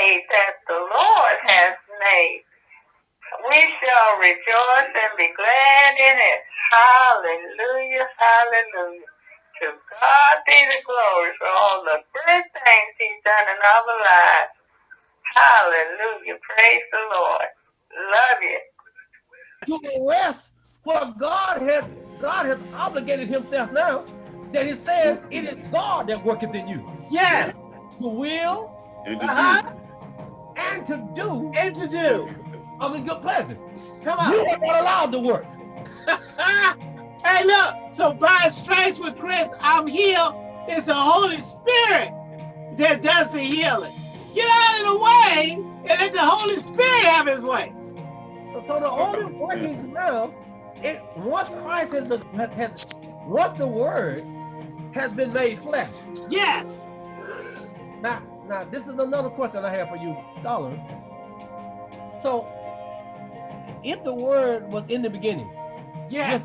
day that the Lord has made. We shall rejoice and be glad in it. Hallelujah, hallelujah. To God be the glory for all the good things he's done in our lives. Hallelujah. Praise the Lord. Love you. To the rest, what God has God has obligated himself now that he says it is God that worketh in you. Yes. The will And to Uh -huh. And to do And to do. of the good pleasure. Come on. You are not allowed to work. hey, look. So by stripes with Chris, I'm healed. It's the Holy Spirit that does the healing. Get out of the way and let the Holy Spirit have his way. So the only workings now, it once Christ has, has once the word has been made flesh. Yes. Now, now this is another question I have for you, scholar. So, if the word was in the beginning, yes,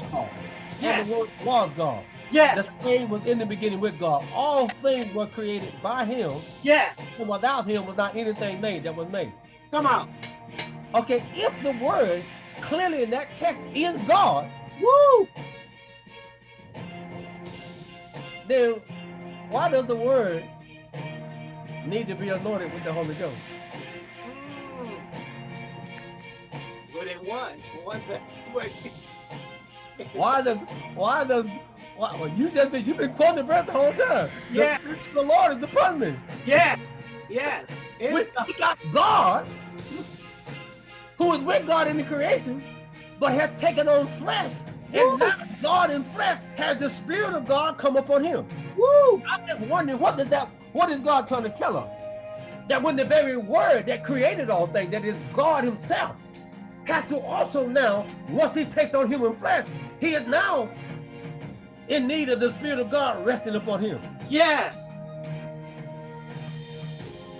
yes. and the word was God, yes, the same was in the beginning with God. All things were created by Him. Yes, and without Him was not anything made that was made. Come on. Okay, if the word clearly in that text is God, woo, then why does the word need to be anointed with the Holy Ghost? Mm. Well, they won for one thing. why does why does why, well, you just been you've been quoting the breath the whole time. Yeah. The, the Lord is upon me. Yes. Yes. We got God who is with God in the creation, but has taken on flesh. And now God in flesh has the Spirit of God come upon him. Woo! I'm just wondering what does that what is God trying to tell us? That when the very word that created all things, that is God Himself, has to also now, once he takes on human flesh, he is now in need of the Spirit of God resting upon him. Yes.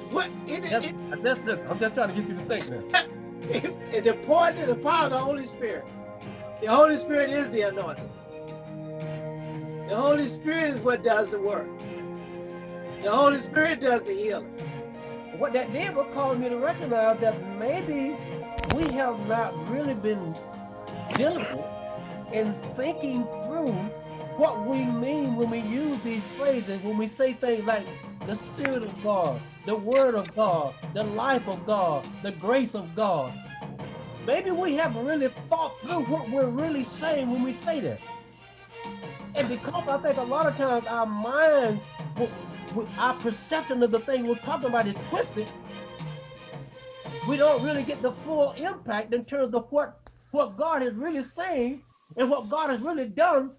What? It, that's, it, that's, that's, I'm just trying to get you to think now. It, it's important to the power of the Holy Spirit. The Holy Spirit is the anointing. The Holy Spirit is what does the work. The Holy Spirit does the healing. What that did was cause me to recognize that maybe we have not really been diligent in thinking through what we mean when we use these phrases, when we say things like the Spirit of God, the Word of God, the life of God, the grace of God. Maybe we haven't really thought through what we're really saying when we say that. And because I think a lot of times our mind, our perception of the thing we're talking about is twisted, we don't really get the full impact in terms of what, what God is really saying and what God has really done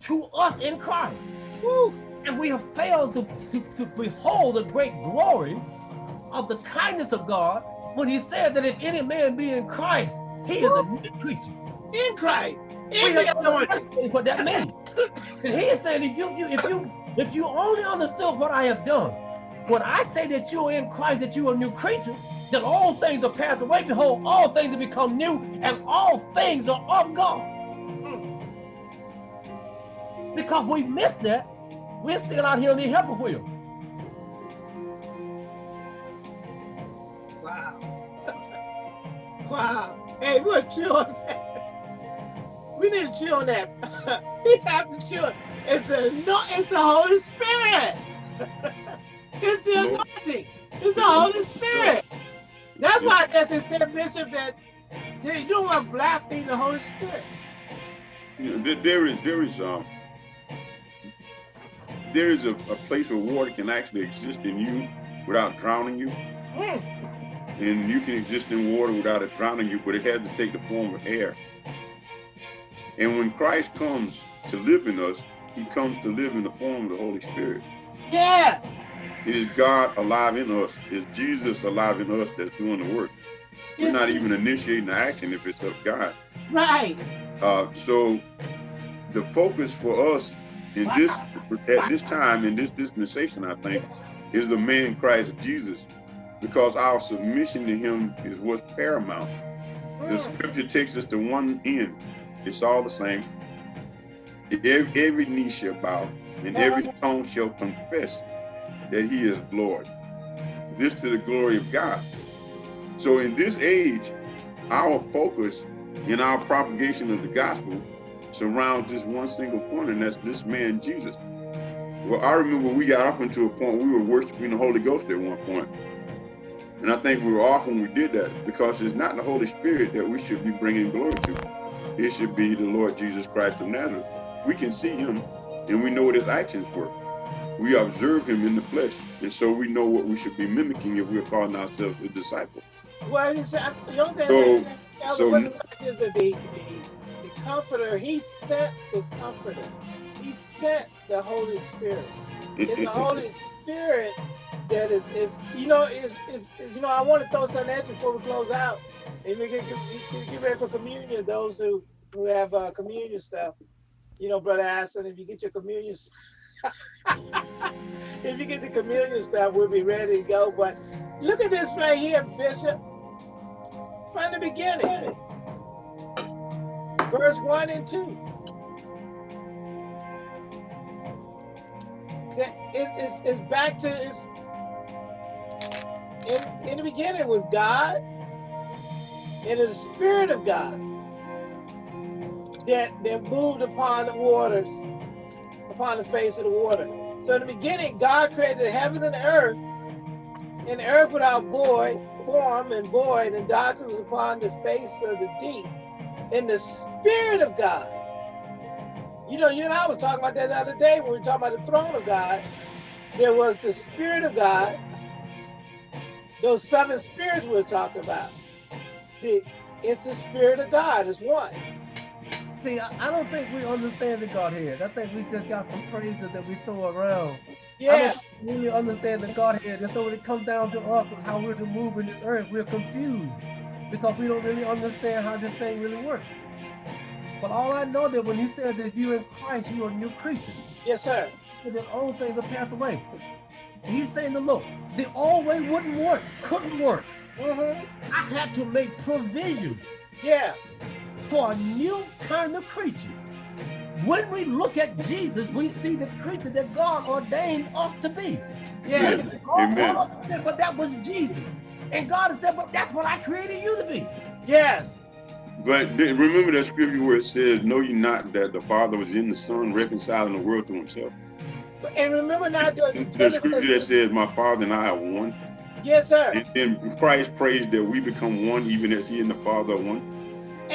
to us in Christ. Woo. And we have failed to, to, to behold the great glory of the kindness of God when he said that if any man be in Christ, he is a new creature. In Christ. In the what that means. and he is saying if you, you if you if you only understood what I have done, when I say that you're in Christ, that you're a new creature, that all things are passed away, behold, all things have become new, and all things are of God. Because we missed that, we're still out here on the helper wheel. Wow. wow. Hey, we're chill. We need to chill on that. we have to chill. It's a no, it's the Holy Spirit. it's the anointing. It's the Holy Spirit. That's why they said, Bishop, that they don't want to blaspheme the Holy Spirit. You know, there is there is um there is a, a, place where water can actually exist in you without drowning you. Mm. And you can exist in water without it drowning you, but it has to take the form of air. And when Christ comes to live in us, he comes to live in the form of the Holy Spirit. Yes. It is God alive in us. It's Jesus alive in us that's doing the work. Yes. We're not even initiating the action if it's of God. Right. Uh, so the focus for us in wow. this at this time in this dispensation, I think, is the man Christ Jesus, because our submission to him is what's paramount. Mm. The scripture takes us to one end. It's all the same. Every, every knee shall bow and every tongue shall confess that he is Lord. this to the glory of God. So in this age, our focus in our propagation of the gospel surrounds this one single point, and that's this man Jesus. Well, I remember we got up into a point we were worshiping the Holy Ghost at one point. And I think we were off when we did that because it's not the Holy Spirit that we should be bringing glory to. It should be the Lord Jesus Christ of Nazareth. We can see him and we know what his actions were. We observe him in the flesh. And so we know what we should be mimicking if we're calling ourselves a disciple. Well, he said, the only thing so, so, is that the, the, the comforter, he sent the comforter. He sent the Holy Spirit. It's the Holy Spirit that is, is you know, is, is you know, I want to throw something at you before we close out. And we get, get, get ready for communion, those who, who have uh, communion stuff. You know, Brother Aston, if you get your communion if you get the communion stuff, we'll be ready to go. But look at this right here, Bishop. From the beginning. Verse 1 and 2. It's, it's back to it's in, in the beginning was God and the Spirit of God that, that moved upon the waters, upon the face of the water. So in the beginning, God created the heavens and the earth, and the earth without void, form and void, and darkness was upon the face of the deep. And the Spirit of God, you know, you and I was talking about that the other day when we were talking about the throne of God. There was the Spirit of God, those seven spirits we were talking about. It's the Spirit of God, it's one. See, I, I don't think we understand the Godhead. I think we just got some phrases that we throw around. Yeah. I don't really understand the Godhead. And so when it comes down to us and how we're to move in this earth, we're confused because we don't really understand how this thing really works. But all I know that when he said that you in Christ, you are a new creature. Yes, sir. And then old things will pass away. He's saying to look, the old way wouldn't work, couldn't work. Mm -hmm. I had to make provision. Yeah. For a new kind of creature. When we look at Jesus, we see the creature that God ordained us to be. Yeah. Amen. but that was Jesus. And God said, but that's what I created you to be. Yes. But remember that scripture where it says, know ye not that the Father was in the Son reconciling the world to himself. And remember not the, the scripture that says, "My Father and I are one." Yes, sir. And then Christ prays that we become one, even as He and the Father are one.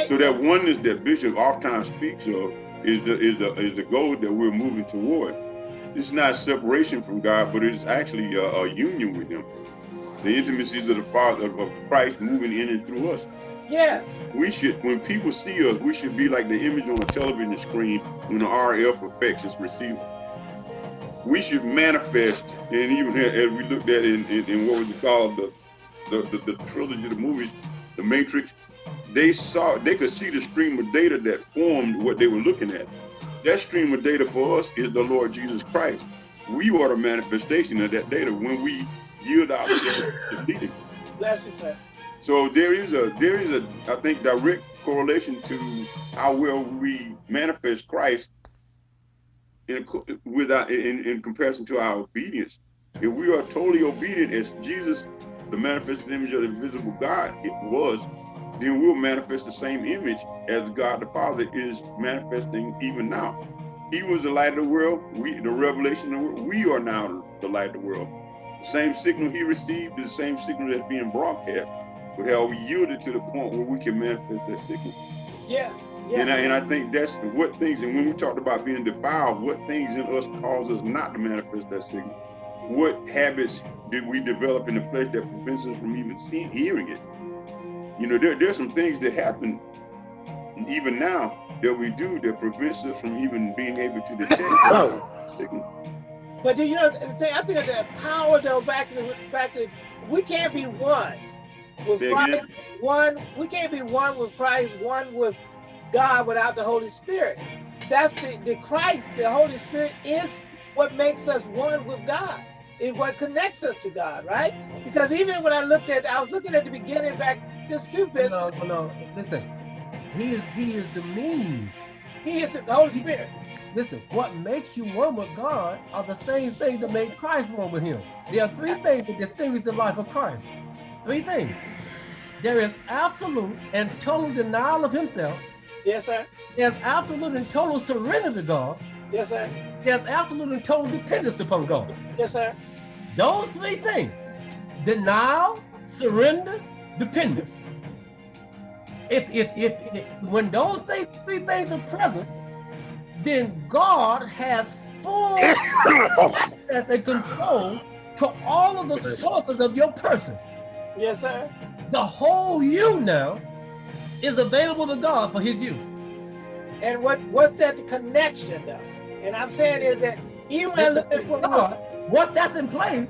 So that oneness that Bishop oftentimes speaks of is the is the is the goal that we're moving toward. It's not separation from God, but it's actually a, a union with Him. The intimacies of the Father of Christ moving in and through us. Yes. We should, when people see us, we should be like the image on a television screen when the RF effects is received we should manifest, and even as we looked at in, in, in what was it called, the, the, the, the trilogy of the movies, The Matrix, they saw, they could see the stream of data that formed what they were looking at. That stream of data for us is the Lord Jesus Christ. We are the manifestation of that data when we yield ourselves to leading. Bless you, sir. So there is a, there is a, I think, direct correlation to how well we manifest Christ in, without, in, in comparison to our obedience. If we are totally obedient as Jesus, the manifested image of the invisible God, it was, then we'll manifest the same image as God the Father is manifesting even now. He was the light of the world, we the revelation of the world, we are now the light of the world. The same signal he received is the same signal that's being broadcast, but how we yielded to the point where we can manifest that signal. Yeah, yeah. And, I, and I think that's what things, and when we talked about being defiled, what things in us cause us not to manifest that signal? What habits did we develop in the flesh that prevents us from even seeing, hearing it? You know, there, there's some things that happen even now that we do that prevents us from even being able to detect signal. But you know, I think that power though back to back to we can't be one with Say Christ. Again? One, we can't be one with Christ, one with God without the Holy Spirit. That's the, the Christ, the Holy Spirit is what makes us one with God. Is what connects us to God, right? Because even when I looked at, I was looking at the beginning back, this two bits. No, no, listen. He is he is the means. He is the Holy Spirit. listen, what makes you one with God are the same things that make Christ one with him. There are three things that distinguish the life of Christ. Three things. There is absolute and total denial of himself. Yes, sir. There's absolute and total surrender to God. Yes, sir. There's absolute and total dependence upon God. Yes, sir. Those three things, denial, surrender, dependence. If, if, if, if when those th three things are present, then God has full access and control to all of the sources of your person. Yes, sir. The whole you now is available to God for his use. And what what's that connection though? And I'm saying is that even when I look at for God, once that's in place,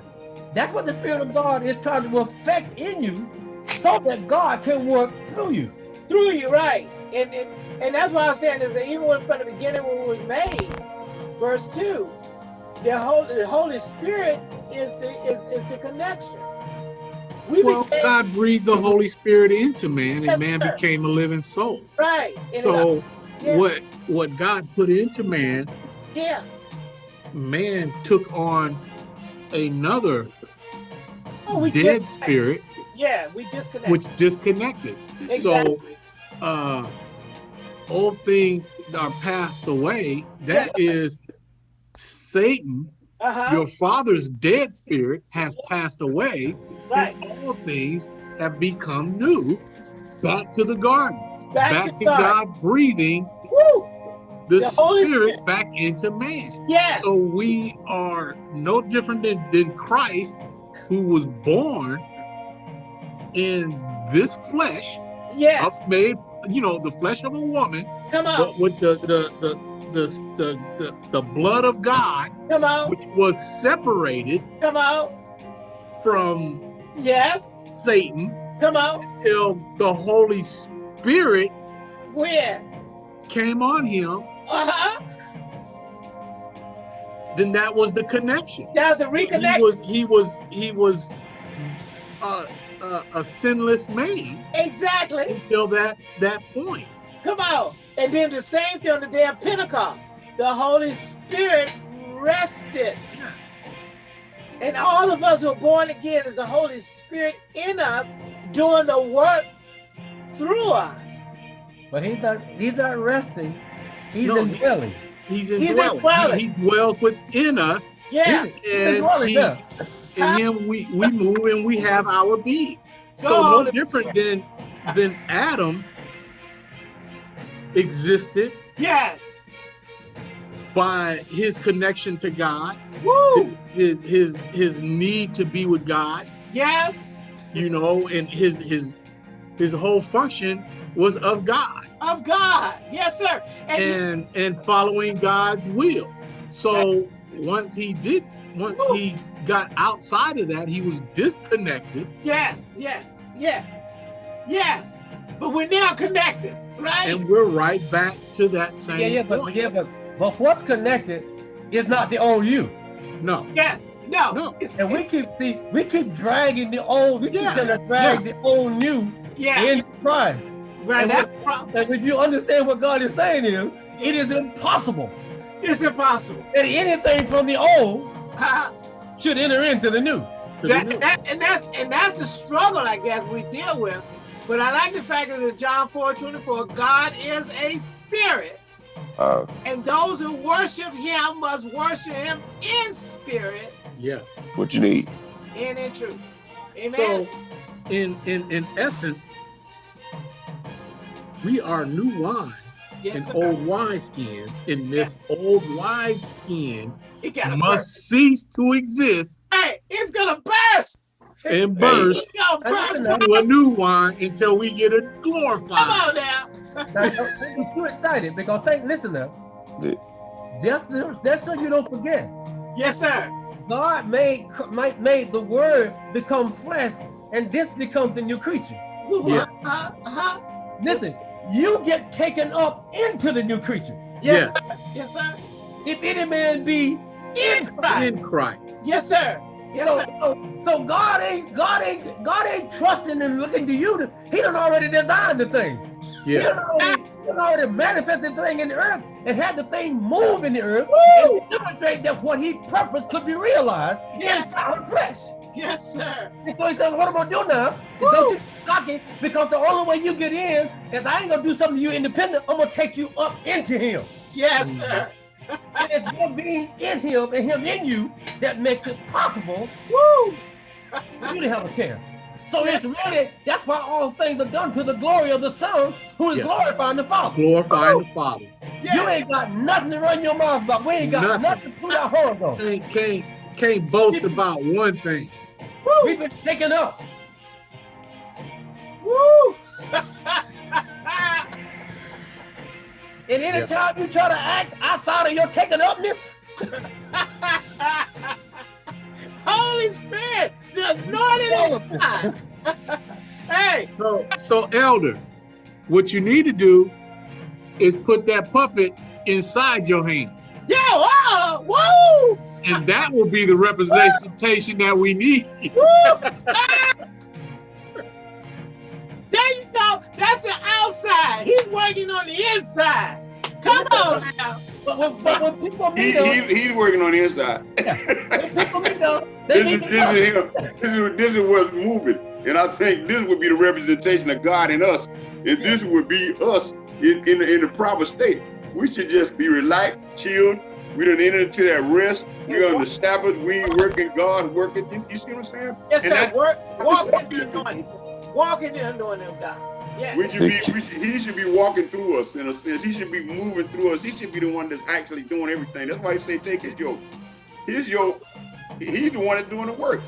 that's what the Spirit of God is trying to affect in you so that God can work through you. Through you, right. And and, and that's why I'm saying is that even from the beginning when we were made, verse 2, the Holy, the Holy Spirit is the is, is the connection. We well, became, God breathed the Holy Spirit into man, and man sir. became a living soul. Right. And so, yeah. what what God put into man, yeah, man took on another oh, dead spirit. Yeah, we disconnected. Which disconnected. Exactly. So, uh, old things are passed away. That yes. is Satan uh -huh. your father's dead spirit has passed away, right. and all things have become new. Back to the garden, back, back to, to God breathing Woo. the, the spirit, spirit, back into man. Yes. So we are no different than, than Christ, who was born in this flesh. Yes. Made, you know, the flesh of a woman. Come on. But with the the the the, the, the, the blood of God, come out, which was separated, come out, from yes, Satan, come out, until the Holy Spirit, where came on him. Uh huh. Then that was the connection. That's a reconnection. He was he was he was uh, uh, a sinless man. Exactly. Until that that point. Come on. And then the same thing on the day of Pentecost. The Holy Spirit rested. And all of us who are born again is the Holy Spirit in us doing the work through us. But he's not he's not resting. He's no, indwelling. He's indwelling. He's indwelling. He, he, dwells within us. Yeah. And, he, in him we, we move and we have our being. So no different than than Adam existed. Yes. By his connection to God. Woo! His his his need to be with God. Yes. You know, and his his his whole function was of God. Of God. Yes, sir. And and, and following God's will. So once he did once Woo. he got outside of that, he was disconnected. Yes, yes, yes, yes. But we're now connected. Right. And we're right back to that same Yeah, yeah, point. but yeah, but but what's connected is not the old you. No. Yes. No. No. and we keep see we keep dragging the old, we yeah. keep trying to drag yeah. the old new yeah. in Christ. Right. And, what, and if you understand what God is saying is, it is impossible. It's impossible. That anything from the old should enter into the new. That, the new. That, and that's and that's the struggle, I guess, we deal with but I like the fact that in John 4 24, God is a spirit. Uh, and those who worship him must worship him in spirit. Yes. What you need. And in truth. Amen. So in in in essence, we are new wine yes, in old wine skins. In this yeah. old wine skin must burst. cease to exist. Hey, it's gonna burst and burst into a new wine until we get it glorified. Come on now. now don't be too excited because think, listen now. Just, just so you don't forget. Yes, sir. God made made the word become flesh, and this becomes the new creature. Yes. Uh, uh, uh, listen, you get taken up into the new creature. Yes, yes. Sir. Yes, sir. If any man be in Christ. In Christ. Yes, sir. Yes, so, so, so, God ain't God ain't God ain't trusting and looking to you. To, he done already designed the thing. Yeah. He done already, He already manifested the thing in the earth and had the thing move in the earth Woo! and demonstrate that what he purposed could be realized Yes. inside of flesh. Yes, sir. So he said, what am I'm gonna do now is Woo! don't you be cocky because the only way you get in is I ain't gonna do something to you independent. I'm gonna take you up into him. Yes, mm. sir. And it's your being in him and him in you that makes it possible Woo! for you to have a chance. So it's really, that's why all things are done to the glory of the Son who is Yeah. glorifying the Father. Glorifying the Father. You ain't got nothing to run your mouth about. We ain't got Nothing. nothing, to put our horns on. Can't, can't, can't boast about one thing. We've been taken up. Woo! And anytime you try to act outside of your taken upness, Holy Spirit, the anointed of God. hey, So, so elder, what you need to do is put that puppet inside your hand. yo, oh, woo! And that will be the representation that we need. That's the outside. He's working on the inside. Come on now. but when, but when people He, meet us, he, he's working on the inside. when people meet us, they This is, this to is him. This is, this is what's moving. And I think this would be the representation of God in us. And this would be us in, in, in the proper state. We should just be relaxed, chilled. We done enter into that rest. We on the Sabbath. We ain't working. God's working. You, you see what I'm saying? Yes, And sir. that- Work, walk in the anointing. Walk in the anointing of God. Yeah. We should be. We should, he should be walking through us in a sense. He should be moving through us. He should be the one that's actually doing everything. That's why he say, take his yoke. His yoke. He's the one that's doing the work.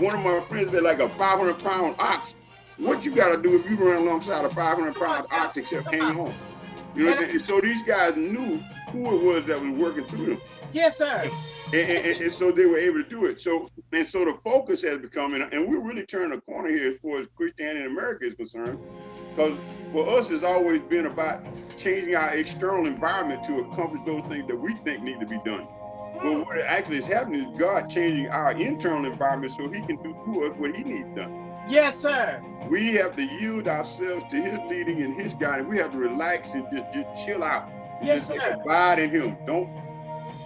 One of my friends said, like a 500 pound ox. What you got to do if you run alongside a 500 pound ox except hang on? You know what I'm saying? So these guys knew who it was that was working through them. Yes, sir. And, and, and so they were able to do it. So and so the focus has become, and, and we're really turning a corner here as far as Christianity in America is concerned, because for us it's always been about changing our external environment to accomplish those things that we think need to be done. But what actually is happening is God changing our internal environment so He can do through us what He needs done. Yes, sir. We have to yield ourselves to His leading and His guiding. We have to relax and just, just chill out. Yes, Just sir. abide in Him. Don't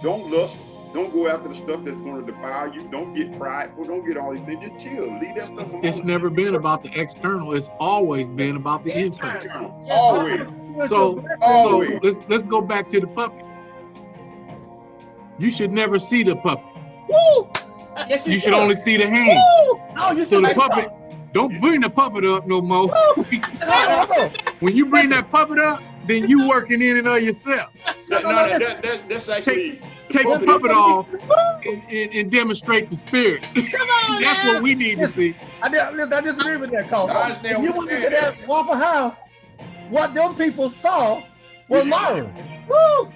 don't lust. Don't go after the stuff that's going to defile you. Don't get prideful. Don't get all these things. Just chill. Leave that stuff It's, alone. it's never been about the external. It's always been about the internal. Internal. Yes, Always. So, so let's let's go back to the puppet. You should never see the puppet. Woo! Yes, You you should only see the hand. Woo! No, you So the puppet, don't bring the puppet up no more. When you bring that puppet up, then you working in and of yourself. That, no, that, that, that, that's actually Take the puppet off and, and, and demonstrate the spirit. Come on That's now. what we need to see. I, di- listen, I disagree with that, Cole. I understand If you what went you're into that Waffle House, what them people saw was. Myron. Woo!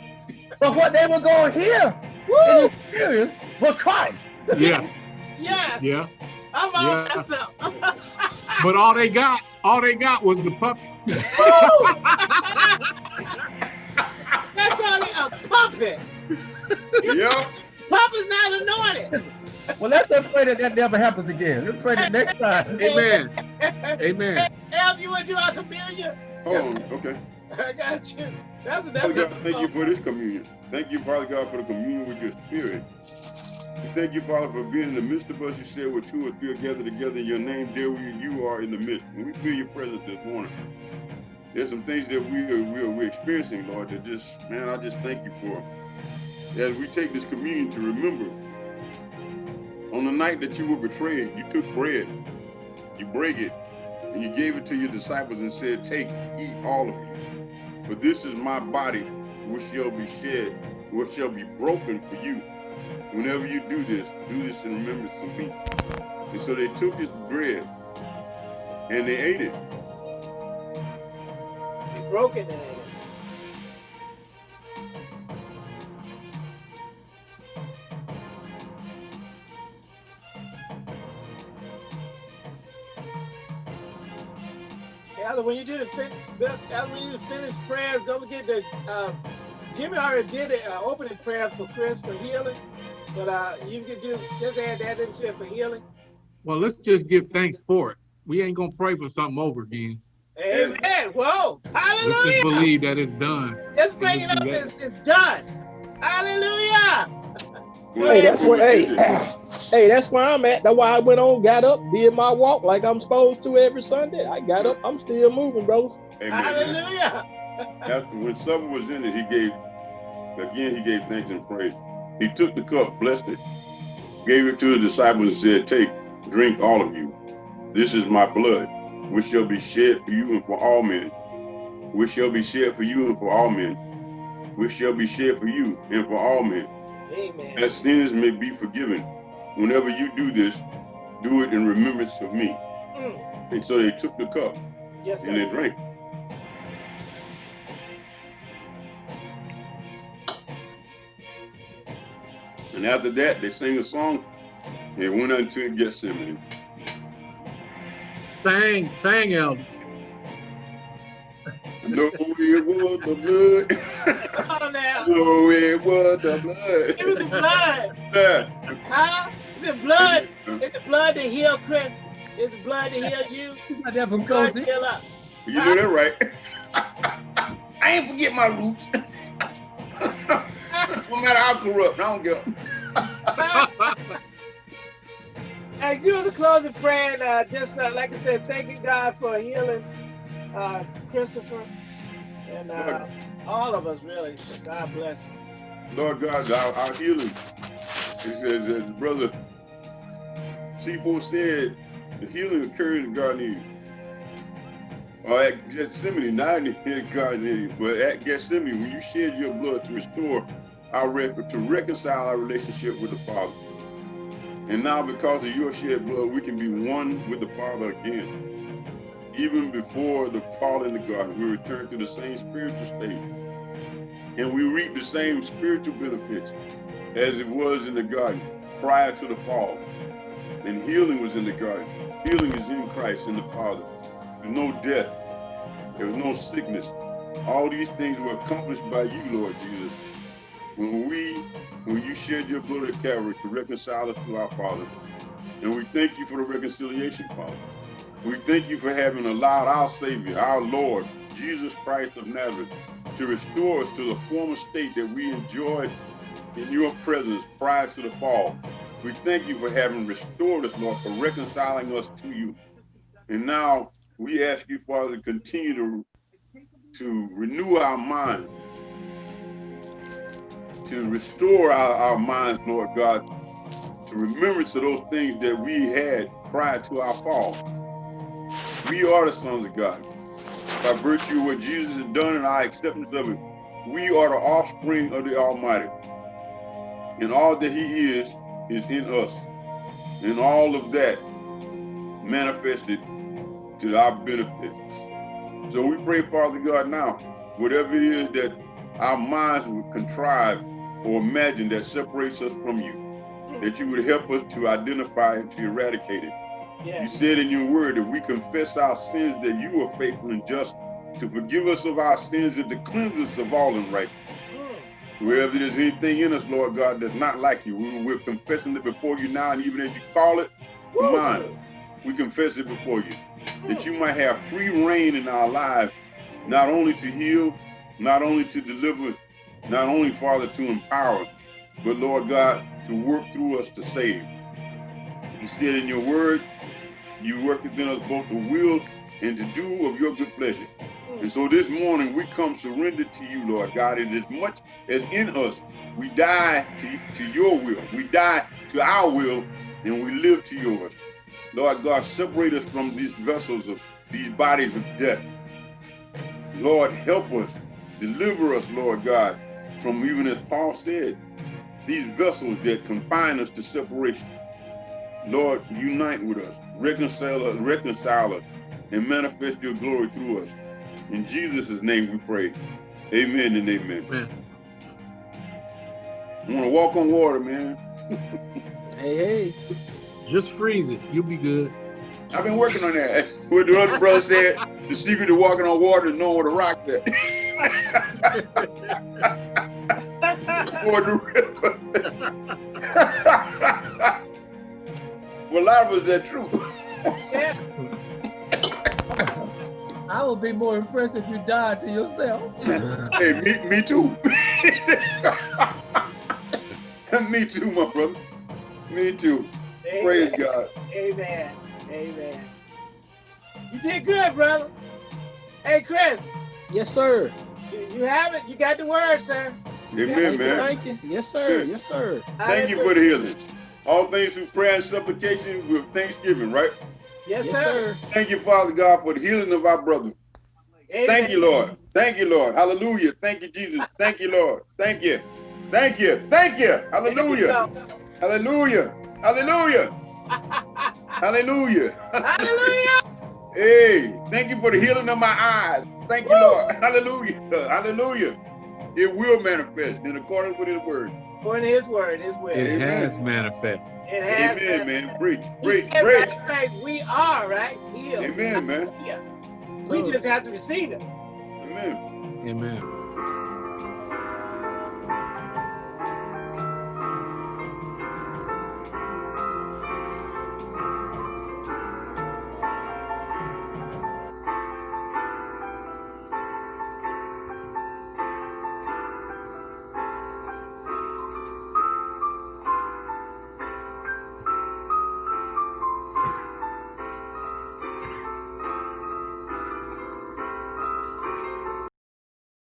But what they were going to hear Woo! experience was Christ. Yeah, Yes. yeah. I'm all Yeah. messed up. But all they got, all they got was the puppet. That's only a puppet. Yep. Puppet's not anointed. Well, let's just pray that that never happens again. Let's pray that next time. Amen. Amen. Elf, you want to do our communion? Hold on. Okay. I got you. That's a Father that's God, thank you for this communion. Thank you, Father God, for the communion with your spirit. Thank you, Father, for being in the midst of us. You said where two or three are gathered together in your name, there we, you are in the midst. And we feel your presence this morning. There's some things that we are, we are we're experiencing, Lord, that just, man, I just thank you for. As we take this communion to remember, on the night that you were betrayed, you took bread, you break it, and you gave it to your disciples and said, take, eat all of it. For this is my body, which shall be shed, which shall be broken for you. Whenever you do this, do this in remembrance of me. And so they took this bread and they ate it. Be broken in it. Elder, when you do the fin- Elder, when you do the finished prayers, don't forget that uh, Jimmy already did an uh, opening prayer for Chris for healing, but uh, you can do just add that into it for healing. Well, let's just give thanks for it. We ain't gonna pray for something over again. Amen. Whoa. Hallelujah. Let's just believe that it's done. Just bring it up. It's, it's done. Hallelujah. Hey, that's where hey, hey, that's where I'm at. That's why I went on, got up, did my walk like I'm supposed to every Sunday. I got up, I'm still moving, bros. Amen. Hallelujah. After when supper was in it, he gave again he gave thanks and praise. He took the cup, blessed it, gave it to the disciples, and said, Take, drink all of you. This is my blood, which shall be shed for you and for all men. Which shall be shed for you and for all men. Which shall be shed for you and for all men. Amen. That sins may be forgiven. Whenever you do this, do it in remembrance of me. Mm. And so they took the cup Yes, and they drank. And after that, they sang a song and went unto Gethsemane. Sang, sang, Elder. No, it was the blood. Come on now. No, it was the blood. It was the blood. Yeah. Huh? The blood. It's the blood to heal Chris. It's the blood to heal you. You got that from Blood to heal us. You know that right. I ain't forget my roots. no matter how corrupt, I don't give And do the closing prayer. And, uh, just uh, like I said, thank you guys for healing uh, Christopher and uh, all of us really. God bless. Lord God, our, our healing. He says, as brother Sibo said, the healing occurred in Eden. Or at Gethsemane, not in the Garden Eden, but at Gethsemane, when you shed your blood to restore our record, to reconcile our relationship with the Father. And now because of your shed blood, we can be one with the Father again. Even before the fall in the garden, we return to the same spiritual state and we reap the same spiritual benefits as it was in the garden prior to the fall. And healing was in the garden. Healing is in Christ in the Father. There's no death. There was no sickness. All these things were accomplished by you, Lord Jesus. When we, when you shed your blood at Calvary to reconcile us to our Father. And we thank you for the reconciliation, Father. We thank you for having allowed our Savior, our Lord, Jesus Christ of Nazareth, to restore us to the former state that we enjoyed in your presence prior to the fall. We thank you for having restored us, Lord, for reconciling us to you. And now we ask you, Father, to continue to, to renew our minds, to restore our, our minds, Lord God, to remembrance of those things that we had prior to our fall. We are the sons of God by virtue of what Jesus has done and our acceptance of it, we are the offspring of the Almighty. And all that He is, is in us. And all of that manifested to our benefits. So we pray, Father God, now, whatever it is that our minds would contrive or imagine that separates us from you, that you would help us to identify and to eradicate it. You said in your word that we confess our sins, that you are faithful and just to forgive us of our sins and to cleanse us of all unrighteousness. Mm. Wherever there's anything in us, Lord God, that's not like you, we, we're confessing it before you now, and even as you call it, mine, we confess it before you, that you might have free reign in our lives, not only to heal, not only to deliver, not only, Father, to empower, but Lord God, to work through us to save. You said in your word, you work within us both to will and to do of your good pleasure. Hmm. And so this morning we come surrendered to you, Lord God, and as much as in us, we die to, to your will. We die to our will and we live to yours. Lord God, separate us from these vessels of these bodies of death. Lord, help us, deliver us, Lord God, from even as Paul said, these vessels that confine us to separation. Lord, unite with us, reconcile us, reconcile us, and manifest your glory through us. In Jesus' name we pray. Amen and amen. Man. I want to walk on water, man. Hey, hey. Just freeze it. You'll be good. I've been working on that. What the other brother said, the secret to walking on water is knowing where to rock that. Or the river. For a lot of us, that's true. Yeah. I would be more impressed if you died to yourself. hey, me, me too. me too, my brother. Me too. Amen. Praise God. Amen. Amen. You did good, brother. Hey, Chris. Yes, sir. You have it. You got the word, sir. Amen, man. Thank you. Yes, sir. Yes, sir. Thank you for the healing. All things through prayer and supplication with thanksgiving, right? Yes, yes sir. Thank you, Father God, for the healing of our brother. Amen. Thank you, Lord. Thank you, Lord. Hallelujah. Thank you, Jesus. Thank you, Lord. Thank you. Thank you. Thank you. Hallelujah. Hallelujah. Hallelujah. Hallelujah. Hallelujah. Hey, thank you for the healing of my eyes. Thank you, Lord. Hallelujah. Hallelujah. It will manifest in accordance with his word. According to his word, his will. It Amen. has manifest. It has Amen, manifest. man. Preach, preach, preach. Right, we are, right? Healed. Amen, man. Yeah, We just have to receive it. Amen. Amen.